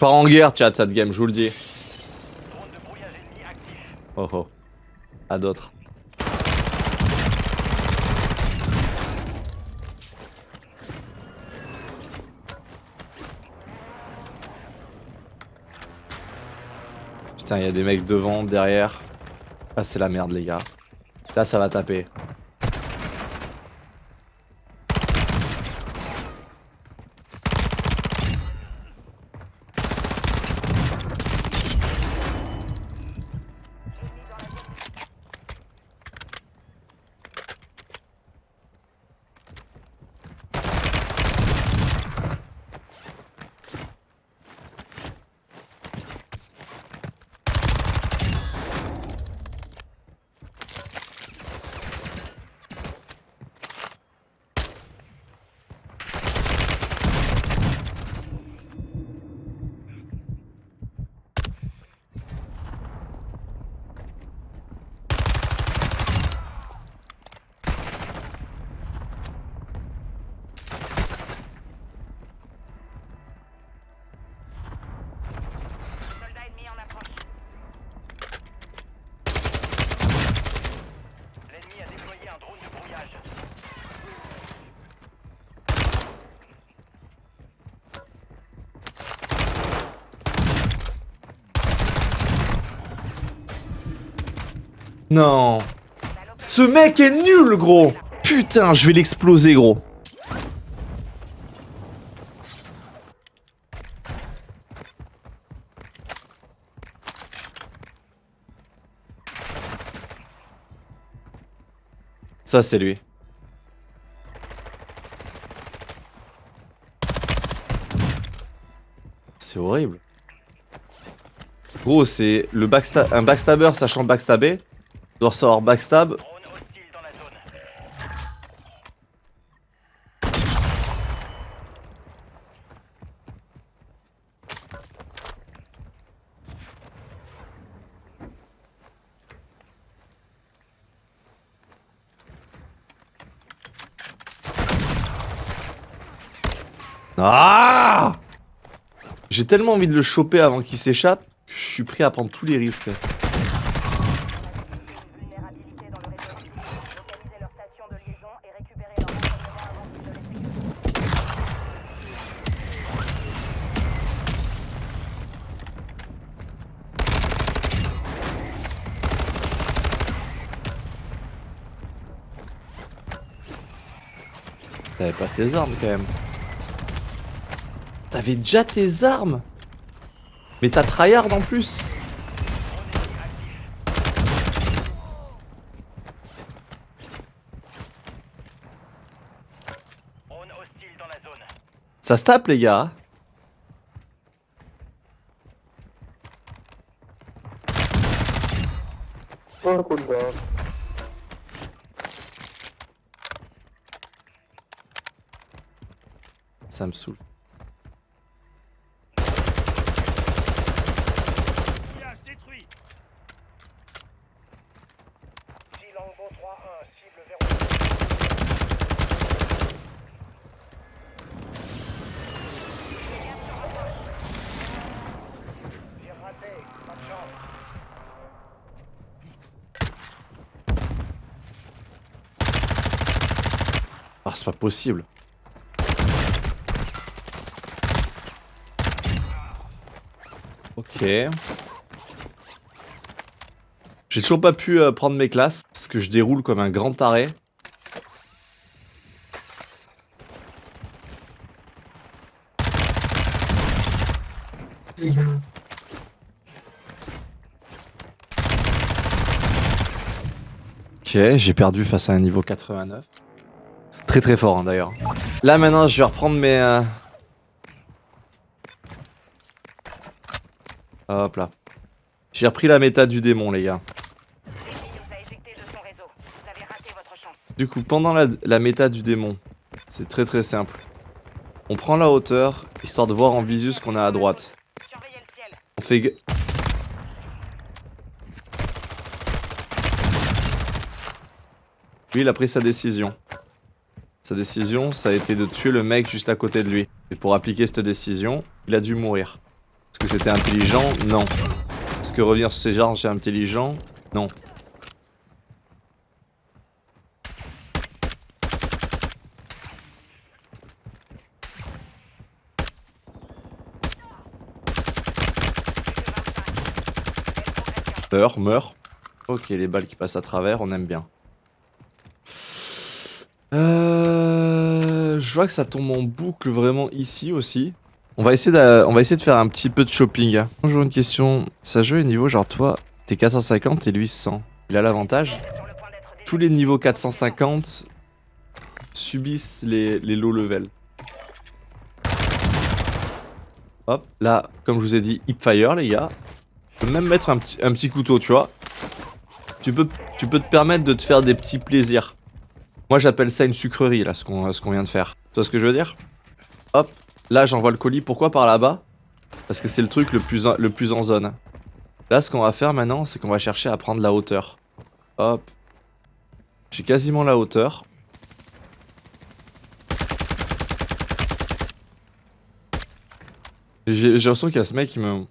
pars en guerre, chat, cette game, je vous le dis. Oh oh. À d'autres. Putain, il y a des mecs devant, derrière. Ah, c'est la merde, les gars. Là, ça va taper. Soldat ennemi en approche. L'ennemi a déployé un drone de brouillage. Non. Ce mec est nul, gros. Putain, je vais l'exploser, gros. Ça, c'est lui. C'est horrible. Gros, c'est le backsta un backstabber sachant backstabber. Doit backstab. Ah J'ai tellement envie de le choper avant qu'il s'échappe que je suis prêt à prendre tous les risques. Vulnérabilité dans le réseau. Localisez leur station de liaison et récupérez leur renseignement avant qu'ils ne les exécutent. T'avais pas tes armes quand même. T'avais déjà tes armes? Mais t'as tryhard en plus. Ça se tape les gars Ça me saoule. Pillage détruit? Longbow 3-1, cible verrouillée. J'ai raté, pas de chance. Ah c'est pas possible. J'ai toujours pas pu euh, prendre mes classes parce que je déroule comme un grand taré. Ok, j'ai perdu face à un niveau 89. Très très fort hein, d'ailleurs. Là maintenant je vais reprendre mes... euh, Hop là. J'ai repris la méta du démon les gars. Du coup pendant la, méta du démon, c'est très très simple. On prend la hauteur, histoire de voir en visu ce qu'on a à droite. On fait... Lui il a pris sa décision. Sa décision ça a été de tuer le mec juste à côté de lui. Et pour appliquer cette décision, il a dû mourir. Est-ce que c'était intelligent Non. Est-ce que revenir sur ces genres c'est intelligent Non. Meurs, meurs. Ok, les balles qui passent à travers, on aime bien. Euh, je vois que ça tombe en boucle vraiment ici aussi. On va essayer de, faire un petit peu de shopping. Bonjour, une question. Ça joue au niveau genre toi, t'es 450 et lui 100. Il a l'avantage. Tous les niveaux 450 subissent les, les low level. Hop, là, comme je vous ai dit, hip fire les gars. Je peux même mettre un petit, couteau, tu vois. Tu peux, te permettre de te faire des petits plaisirs. Moi j'appelle ça une sucrerie là, ce qu'on vient de faire. Tu vois ce que je veux dire? Hop, là j'envoie le colis. Pourquoi par là-bas? Parce que c'est le truc le plus, en- zone. Là ce qu'on va faire maintenant, c'est qu'on va chercher à prendre la hauteur. Hop. J'ai quasiment la hauteur. J'ai l'impression qu'il y a ce mec qui me... 1-1,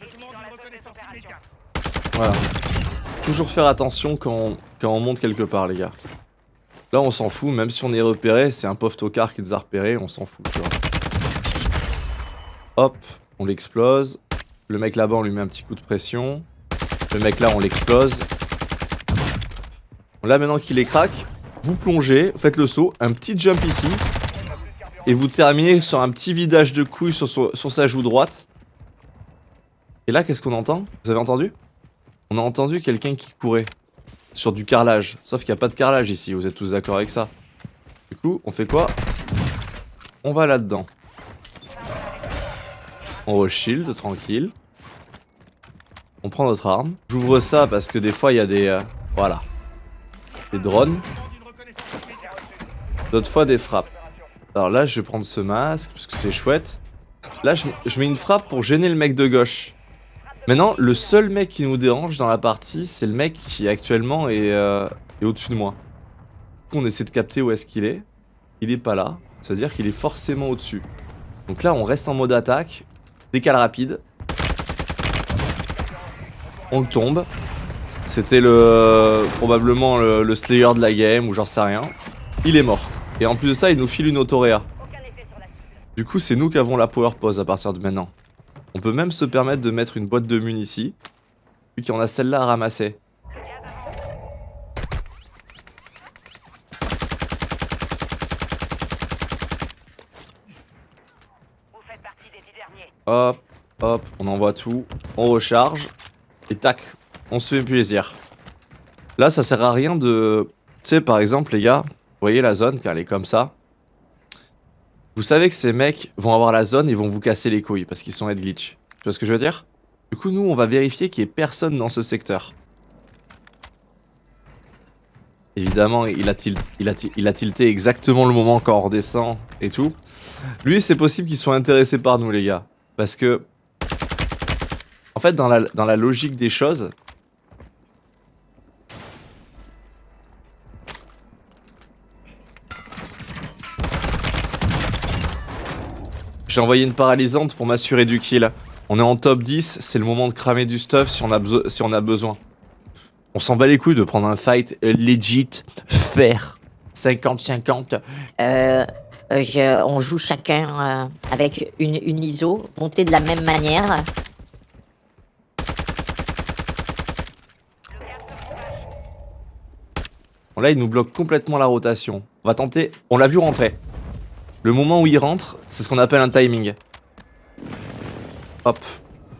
je demande une reconnaissance immédiate. Voilà. Toujours faire attention quand quand on monte quelque part, les gars. Là, on s'en fout, même si on est repéré, c'est un pauvre tocard qui nous a repéré, on s'en fout. Hop, on l'explose. Le mec là-bas, on lui met un petit coup de pression. Le mec là, on l'explose. Là, maintenant qu'il est crack, vous plongez, faites le saut, un petit jump ici. Et vous terminez sur un petit vidage de couilles sur, son- sur sa joue droite. Et là, qu'est-ce qu'on entend? Vous avez entendu? On a entendu quelqu'un qui courait sur du carrelage. Sauf qu'il n'y a pas de carrelage ici, vous êtes tous d'accord avec ça. Du coup, on fait quoi? On va là-dedans. On re-shield, tranquille. On prend notre arme. J'ouvre ça parce que des fois, il y a des... euh, voilà. Des drones. D'autres fois, des frappes. Alors là, je vais prendre ce masque parce que c'est chouette. Là, je mets une frappe pour gêner le mec de gauche. Maintenant, le seul mec qui nous dérange dans la partie, c'est le mec qui actuellement est, euh, est au-dessus de moi. On essaie de capter où est-ce qu'il est. Il est pas là. C'est-à-dire qu'il est forcément au-dessus. Donc là, on reste en mode attaque. Décale rapide. On le tombe. C'était le probablement le, le Slayer de la game ou j'en sais rien. Il est mort. Et en plus de ça, il nous file une autoréa. Du coup, c'est nous qui avons la power pause à partir de maintenant. On peut même se permettre de mettre une boîte de mun ici. Vu qu'on a celle-là à ramasser. Hop, hop, on envoie tout. On recharge. Et tac, on se fait plaisir. Là, ça sert à rien de... Tu sais, par exemple, les gars, vous voyez la zone quand elle est comme ça Vous savez que ces mecs vont avoir la zone et vont vous casser les couilles parce qu'ils sont head glitch. Tu vois ce que je veux dire? Du coup, nous, on va vérifier qu'il n'y ait personne dans ce secteur. Évidemment, il a, tilt- il, a ti- il a tilté exactement le moment quand on redescend et tout. Lui, c'est possible qu'il soit intéressé par nous, les gars. Parce que... En fait, dans la logique des choses... J'ai envoyé une paralysante pour m'assurer du kill. On est en top 10, c'est le moment de cramer du stuff si on a, beso- si on a besoin. On s'en bat les couilles de prendre un fight legit, faire 50-50. Euh, euh, je- on joue chacun euh, avec une, une ISO montée de la même manière. Là, il nous bloque complètement la rotation. On va tenter. On l'a vu rentrer. Le moment où il rentre, c'est ce qu'on appelle un timing. Hop.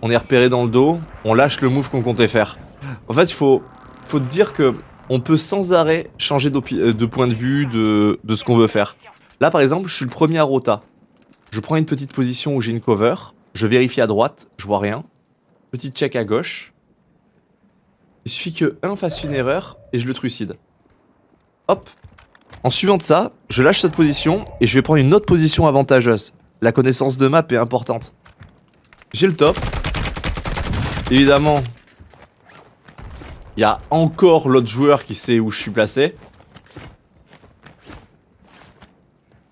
On est repéré dans le dos. On lâche le move qu'on comptait faire. En fait, il faut, faut dire que on peut sans arrêt changer euh, de point de vue de, de ce qu'on veut faire. Là, par exemple, je suis le premier à rota. Je prends une petite position où j'ai une cover. Je vérifie à droite. Je vois rien. Petit check à gauche. Il suffit que un fasse une erreur et je le trucide. Hop. En suivant de ça, je lâche cette position et je vais prendre une autre position avantageuse. La connaissance de map est importante. J'ai le top. Évidemment, il y a encore l'autre joueur qui sait où je suis placé.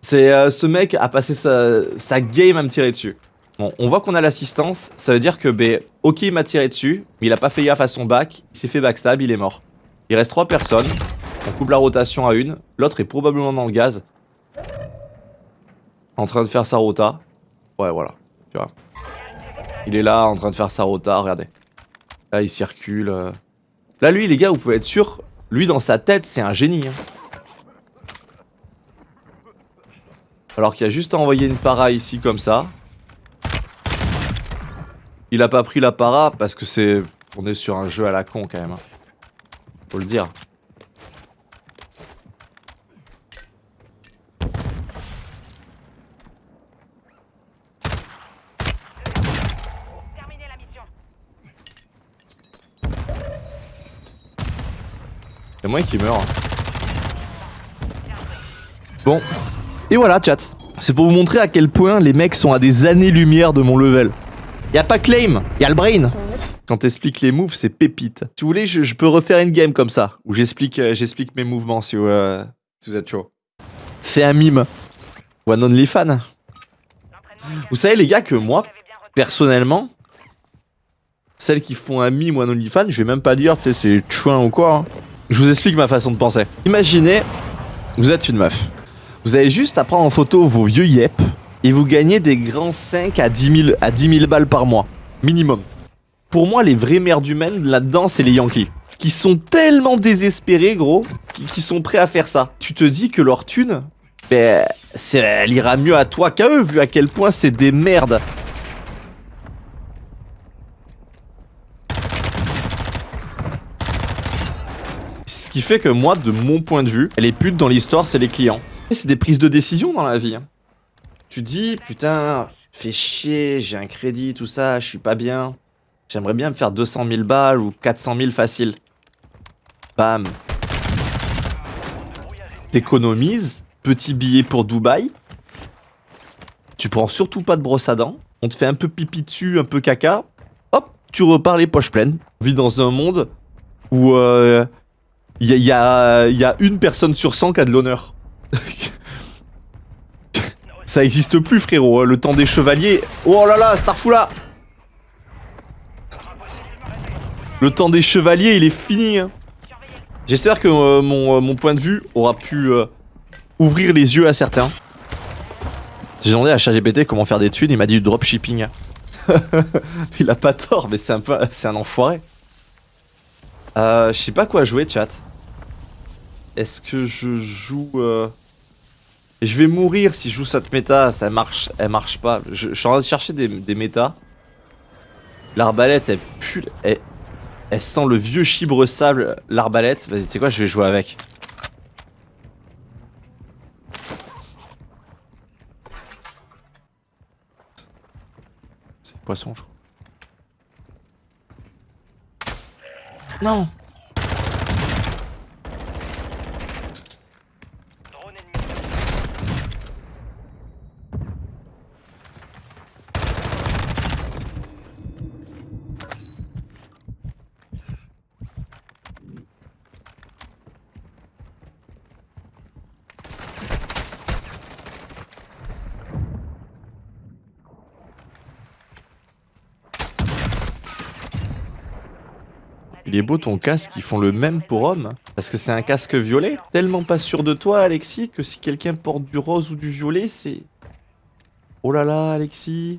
C'est euh, ce mec a passé sa, game à me tirer dessus. Bon, on voit qu'on a l'assistance, ça veut dire que, ben, ok, il m'a tiré dessus, mais il a pas fait gaffe à son bac, il s'est fait backstab, il est mort. Il reste trois personnes, on coupe la rotation à une, l'autre est probablement dans le gaz. En train de faire sa rota. Ouais, voilà, tu vois. Il est là, en train de faire sa rota, regardez. Là, il circule. euh. Là, lui, les gars, vous pouvez être sûr, lui, dans sa tête, c'est un génie. hein. Alors qu'il a juste à envoyer une para ici, comme ça. Il a pas pris la para parce que c'est... On est sur un jeu à la con, quand même. hein. Faut le dire. C'est moi qui meurs. Bon. Et voilà, chat. C'est pour vous montrer à quel point les mecs sont à des années-lumière de mon level. Y a pas claim, y a le brain. Quand t'expliques les moves, c'est pépite. Si vous voulez, je, peux refaire une game comme ça, où j'explique euh, mes mouvements si vous, euh, si vous êtes chaud. Fais un mime. One only fan. Vous savez les gars que moi, personnellement, celles qui font un mime ou un OnlyFans, je vais même pas dire, tu sais, c'est chouin ou quoi. hein. Je vous explique ma façon de penser. Imaginez, vous êtes une meuf. Vous avez juste à prendre en photo vos vieux yep et vous gagnez des grands 5 à 10 000, à 10 000 balles par mois. Minimum. Pour moi, les vraies merdes humaines là-dedans, c'est les Yankees. Qui sont tellement désespérés, gros, qui, sont prêts à faire ça. Tu te dis que leur thune, ben, elle ira mieux à toi qu'à eux, vu à quel point c'est des merdes. Qui fait que moi, de mon point de vue, les putes dans l'histoire, c'est les clients. C'est des prises de décision dans la vie. hein. Tu dis, putain, fais chier, j'ai un crédit, tout ça, je suis pas bien. J'aimerais bien me faire 200 000 balles ou 400 000 facile. Bam. T'économises, petit billet pour Dubaï. Tu prends surtout pas de brosse à dents. On te fait un peu pipi dessus, un peu caca. Hop, tu repars les poches pleines. On vit dans un monde où euh, il y, a, une personne sur 100 qui a de l'honneur. Ça existe plus, frérot. hein, Le temps des chevaliers. Oh là là, Starfoula Le temps des chevaliers, il est fini. hein. J'espère que euh, mon, euh, mon point de vue aura pu euh, ouvrir les yeux à certains. J'ai demandé à ChatGPT comment faire des thunes, il m'a dit du dropshipping. il a pas tort, mais c'est un un enfoiré. Euh, je sais pas quoi jouer, chat. Est-ce que je joue euh, Je vais mourir si je joue cette méta, ça marche, elle marche pas. Je, suis en train de chercher des, méta. L'arbalète, elle pue, elle, elle sent le vieux chibre sable, l'arbalète. Vas-y, tu sais quoi, je vais jouer avec. C'est poisson, je crois. Non Il est beau ton casque, ils font le même pour homme. Parce que c'est un casque violet. Tellement pas sûr de toi, Alexis, que si quelqu'un porte du rose ou du violet, c'est... Oh là là, Alexis.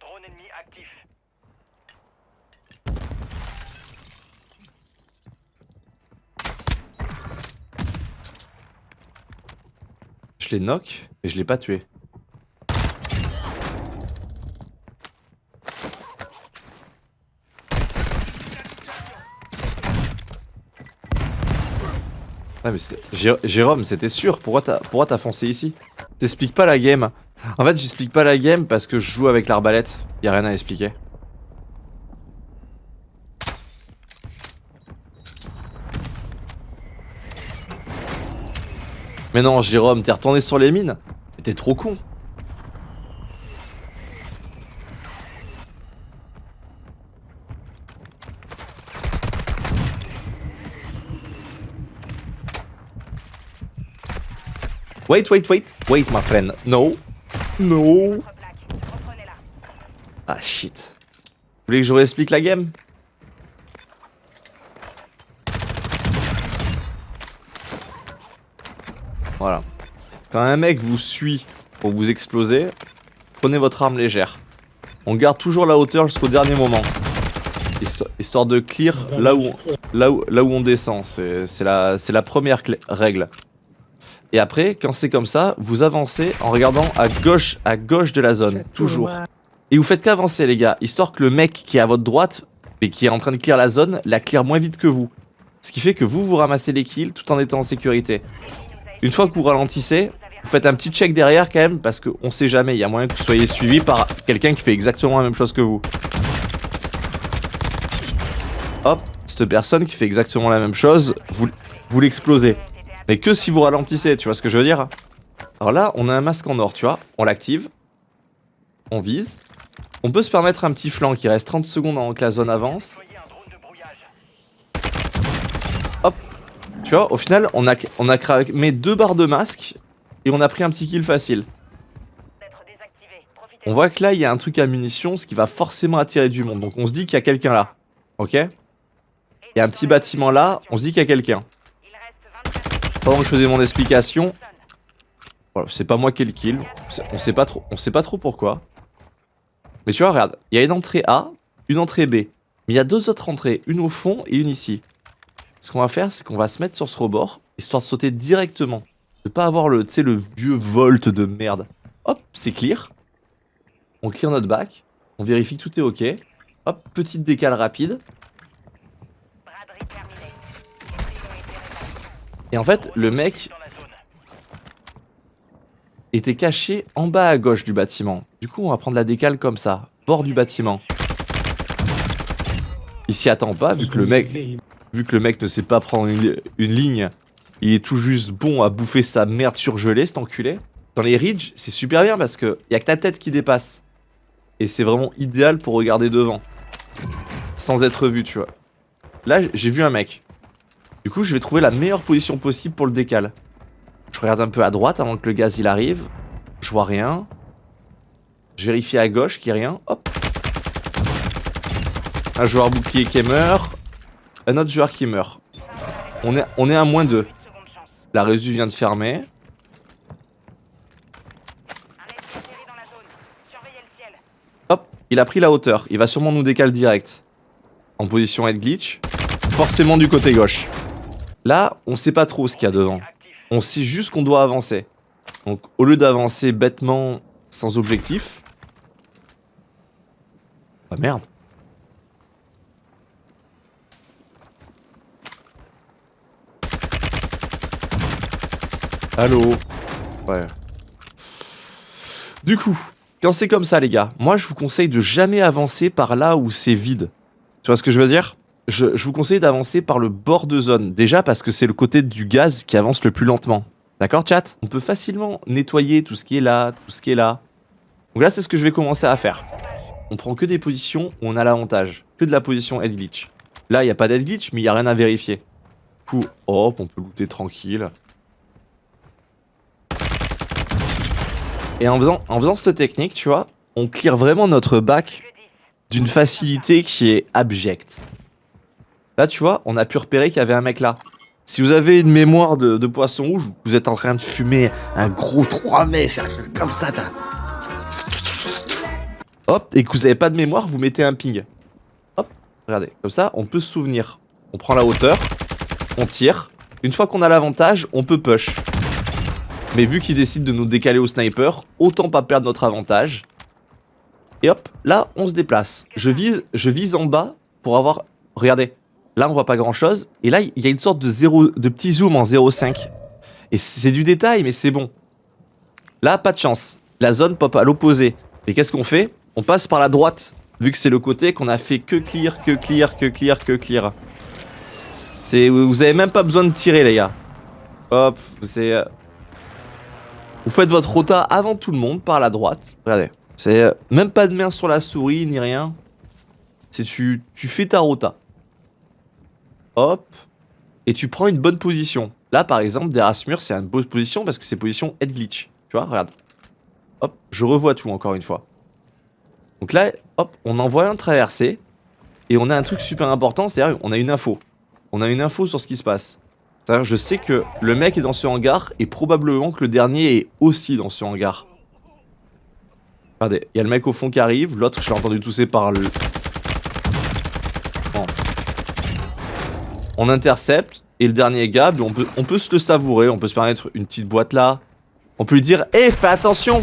Drone ennemi actif. Je l'ai knock, et je l'ai pas tué. Ah mais Jérôme, c'était sûr, pourquoi t'as foncé ici? T'expliques pas la game. En fait, j'explique pas la game parce que je joue avec l'arbalète. Y a rien à expliquer. Mais non, Jérôme, t'es retourné sur les mines? T'es trop con. Wait, wait, wait. Wait, my friend. No. No. Ah, shit. Vous voulez que je vous explique la game? Voilà. Quand un mec vous suit pour vous exploser, prenez votre arme légère. On garde toujours la hauteur jusqu'au dernier moment. Histo- Histoire de clear là où, là où, là où on descend. C'est la, première règle. Et après, quand c'est comme ça, vous avancez en regardant à gauche, à gauche de la zone. Toujours. Et vous faites qu'avancer, les gars, histoire que le mec qui est à votre droite, et qui est en train de clear la zone, la clear moins vite que vous. Ce qui fait que vous, vous ramassez les kills tout en étant en sécurité. Une fois que vous ralentissez, vous faites un petit check derrière quand même, parce qu'on sait jamais, il y a moyen que vous soyez suivi par quelqu'un qui fait exactement la même chose que vous. Hop, cette personne qui fait exactement la même chose, vous, vous l'explosez. Mais que si vous ralentissez, tu vois ce que je veux dire Alors là, on a un masque en or, tu vois, on l'active, on vise, on peut se permettre un petit flanc qui reste 30 secondes avant que la zone avance. Hop Tu vois, au final, on a, on a deux barres de masque et on a pris un petit kill facile. On voit que là, il y a un truc à munitions, ce qui va forcément attirer du monde. Donc on se dit qu'il y a quelqu'un là. Ok? Il y a un petit bâtiment là, on se dit qu'il y a quelqu'un. Il reste 24 minutes. Pendant que je faisais mon explication, c'est pas moi qui ai le kill. On sait pas trop, sait pas trop pourquoi. Mais tu vois, regarde, il y a une entrée A, une entrée B. Mais il y a deux autres entrées, une au fond et une ici. Ce qu'on va faire, c'est qu'on va se mettre sur ce rebord, histoire de sauter directement. De pas avoir le, le vieux volt de merde. Hop, c'est clear. On clear notre bac. On vérifie que tout est ok. Hop, petite décale rapide. Et en fait, le mec était caché en bas à gauche du bâtiment. Du coup, on va prendre la décale comme ça, bord du bâtiment. Il s'y attend pas, vu que le mec, vu que le mec ne sait pas prendre une, ligne, il est tout juste bon à bouffer sa merde surgelée, cet enculé. Dans les ridges, c'est super bien parce que y a que ta tête qui dépasse. Et c'est vraiment idéal pour regarder devant. Sans être vu, tu vois. Là, j'ai vu un mec. Du coup, je vais trouver la meilleure position possible pour le décal. Je regarde un peu à droite avant que le gaz il arrive. Je vois rien. Je vérifie à gauche qu'il n'y a rien. Hop. Un joueur bouclier qui meurt. Un autre joueur qui meurt. On est, à moins 2. Seconde chance. La résu vient de fermer. Hop, il a pris la hauteur. Il va sûrement nous décaler direct. En position head glitch. Forcément du côté gauche. Là, on sait pas trop ce qu'il y a devant. On sait juste qu'on doit avancer. Donc, au lieu d'avancer bêtement sans objectif. Ah merde. Allô? Ouais. Du coup, quand c'est comme ça, les gars, moi je vous conseille de jamais avancer par là où c'est vide. Tu vois ce que je veux dire? Je, vous conseille d'avancer par le bord de zone. Déjà parce que c'est le côté du gaz qui avance le plus lentement. D'accord, chat? On peut facilement nettoyer tout ce qui est là, tout ce qui est là. Donc là, c'est ce que je vais commencer à faire. On prend que des positions où on a l'avantage. Que de la position head glitch. Là, il n'y a pas d'head glitch, mais il n'y a rien à vérifier. Du coup, hop, on peut looter tranquille. Et en faisant, en cette technique, tu vois, on clear vraiment notre bac d'une facilité qui est abjecte. Là, tu vois, on a pu repérer qu'il y avait un mec là. Si vous avez une mémoire de, poisson rouge, vous êtes en train de fumer un gros 3 mèches, comme ça, t'as... Hop, et que vous avez pas de mémoire, vous mettez un ping. Hop, regardez, comme ça, on peut se souvenir. On prend la hauteur, on tire. Une fois qu'on a l'avantage, on peut push. Mais vu qu'il décide de nous décaler au sniper, autant pas perdre notre avantage. Et hop, là, on se déplace. Je vise, je vise en bas pour avoir... Regardez, là, on voit pas grand-chose. Et là, il y a une sorte de, de petit zoom en 0,5. Et c'est du détail, mais c'est bon. Là, pas de chance. La zone pop à l'opposé. Et qu'est-ce qu'on fait? On passe par la droite, vu que c'est le côté qu'on a fait que clear, que clear, que clear, que clear. Vous avez même pas besoin de tirer, les gars. Hop, c'est... euh, Vous faites votre rota avant tout le monde, par la droite. Regardez, c'est euh, même pas de main sur la souris, ni rien. C'est tu, tu fais ta rota. Hop. Et tu prends une bonne position. Là, par exemple, derrière ce mur, c'est une bonne position parce que c'est position head glitch. Tu vois, regarde. Hop, je revois tout encore une fois. Donc là, hop, on envoie un traversé. Et on a un truc super important, c'est-à-dire on a une info. On a une info sur ce qui se passe. C'est-à-dire je sais que le mec est dans ce hangar et probablement que le dernier est aussi dans ce hangar. Regardez, il y a le mec au fond qui arrive, l'autre je l'ai entendu tousser par le... On intercepte, et le dernier gars, ben, on peut, se le savourer, on peut se permettre une petite boîte là. On peut lui dire, hé, fais attention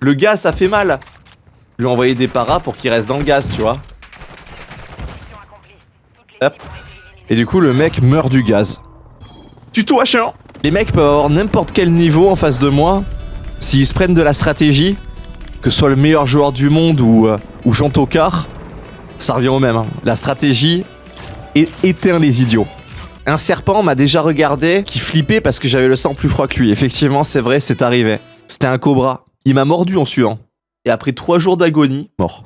Le gaz, ça fait mal Lui envoyer des paras pour qu'il reste dans le gaz, tu vois. Hop. Et du coup, le mec meurt du gaz. Tuto H1 Les mecs peuvent avoir n'importe quel niveau en face de moi. S'ils se prennent de la stratégie, que ce soit le meilleur joueur du monde ou, euh, ou Jean Tocard, ça revient au même. hein. La stratégie é- éteint les idiots. Un serpent m'a déjà regardé qui flippait parce que j'avais le sang plus froid que lui. Effectivement, c'est vrai, c'est arrivé. C'était un cobra. Il m'a mordu en suant. Et après trois jours d'agonie, mort.